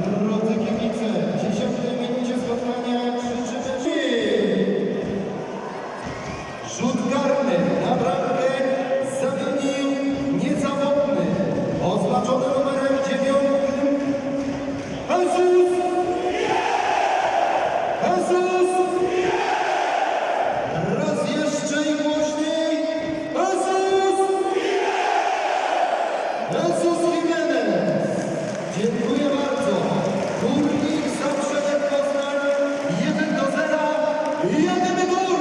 Drodzy kibice, w dziesiątej spotkania krzyczymy Rzut karny na bramkę zamienił niezawodny, oznaczony numerem dziewiątym Raz jeszcze i głośniej Jimenez! Dziękuję Górnik zawsze Poznań 1 do 0, jedyny gol!